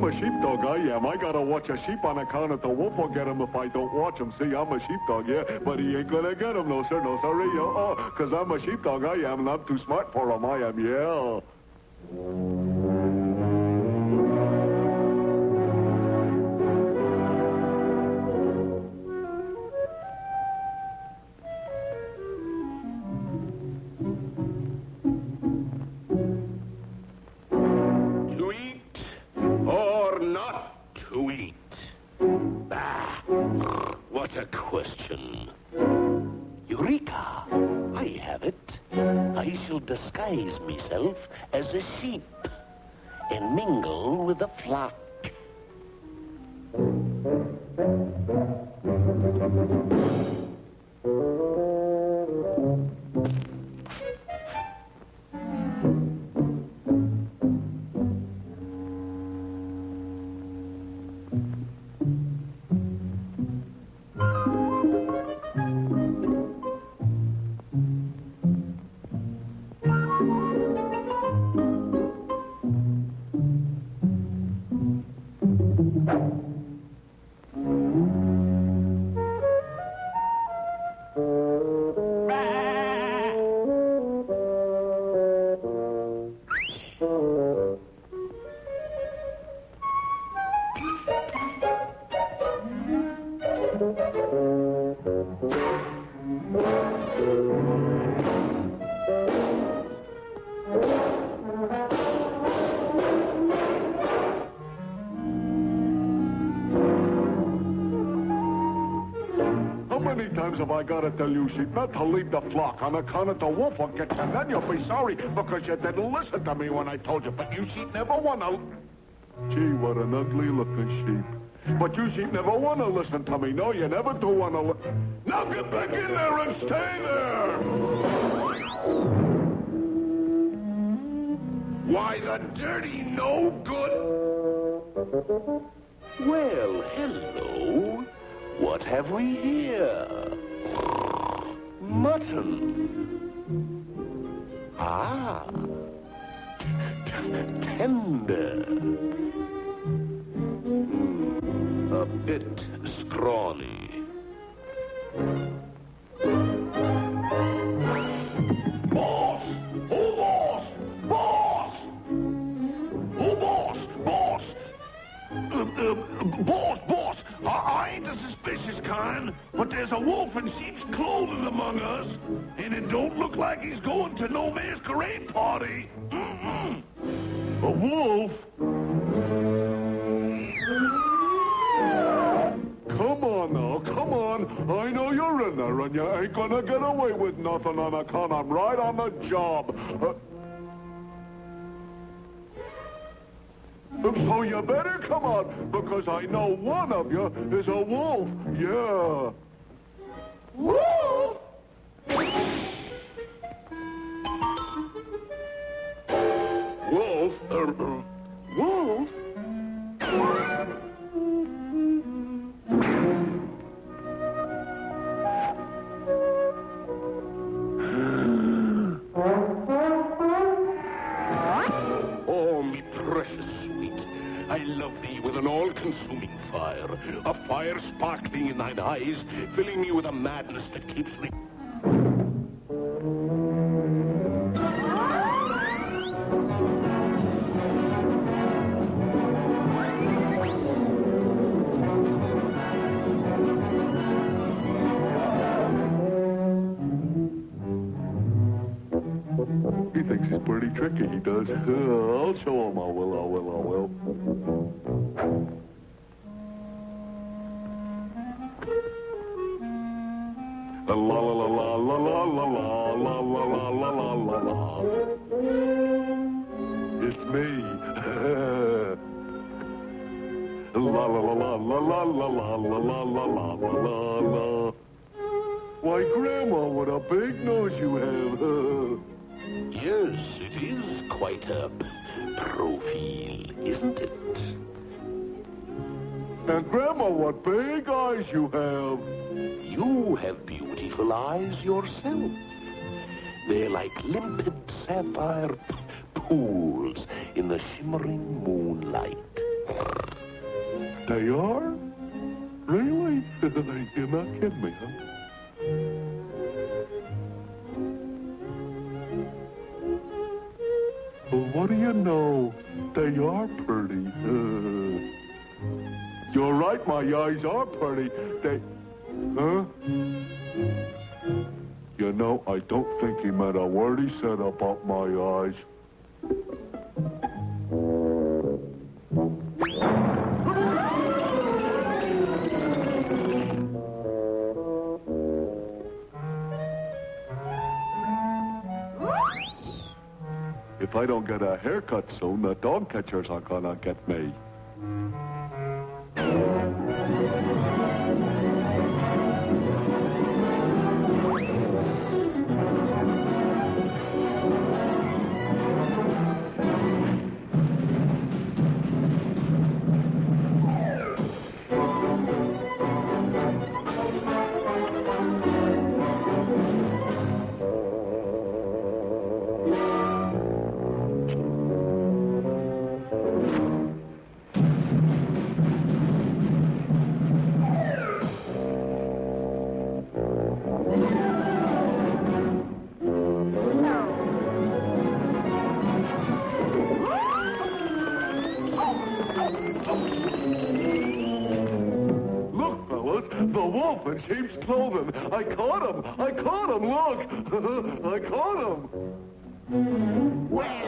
I'm a sheepdog, I am. I gotta watch a sheep on account of the wolf will get him if I don't watch him. See, I'm a sheepdog, yeah, but he ain't gonna get him, no, sir, no, sorry, yo. Oh, cause I'm a sheepdog, I am, and I'm too smart for him, I am, yeah. Eureka! I have it. I shall disguise myself as a sheep and mingle with the flock. Have I got to tell you, sheep, not to leave the flock on account of the wolf will get you? And then you'll be sorry because you didn't listen to me when I told you. But you sheep never want to... Gee, what an ugly-looking sheep. But you sheep never want to listen to me. No, you never do want to li- Now get back in there and stay there! Why, the dirty no good. Well, hello. What have we here? Mutton. Ah. Tender. A bit scrawny. Boss! Oh, boss! Boss! Oh, boss! Boss! Uh, uh, boss, boss! I, I ain't the suspicious kind, but there's a wolf in sheep's clothing among us, and it don't look like he's going to no masquerade party. Mm-mm. A wolf? And you ain't gonna get away with nothing on account I'm right on the job. Uh, So you better come on, because I know one of you is a wolf. Yeah. Wolf? Wolf? Uh, uh, wolf? With an all-consuming fire, a fire sparkling in thine eyes, filling me with a madness that keeps me... He thinks he's pretty tricky, he does. I'll show him, I will, I will. La la la la la la la la la la la la la la la. It's me. La la la la la la la la la la la la la la. Why, Grandma, what a big nose you have. Yes, it is quite a profile, isn't it? And Grandma, what big eyes you have. You have beautiful eyes yourself. They're like limpid sapphire pools in the shimmering moonlight. They are? Really? You're not kidding me, huh? Well, what do you know? They are pretty. You're right, my eyes are pretty. They... Huh? You know, I don't think he meant a word he said about my eyes. If I don't get a haircut soon, the dog catchers are gonna get me. rope and sheep's clothing. I caught him. I caught him. Look. I caught him. Well.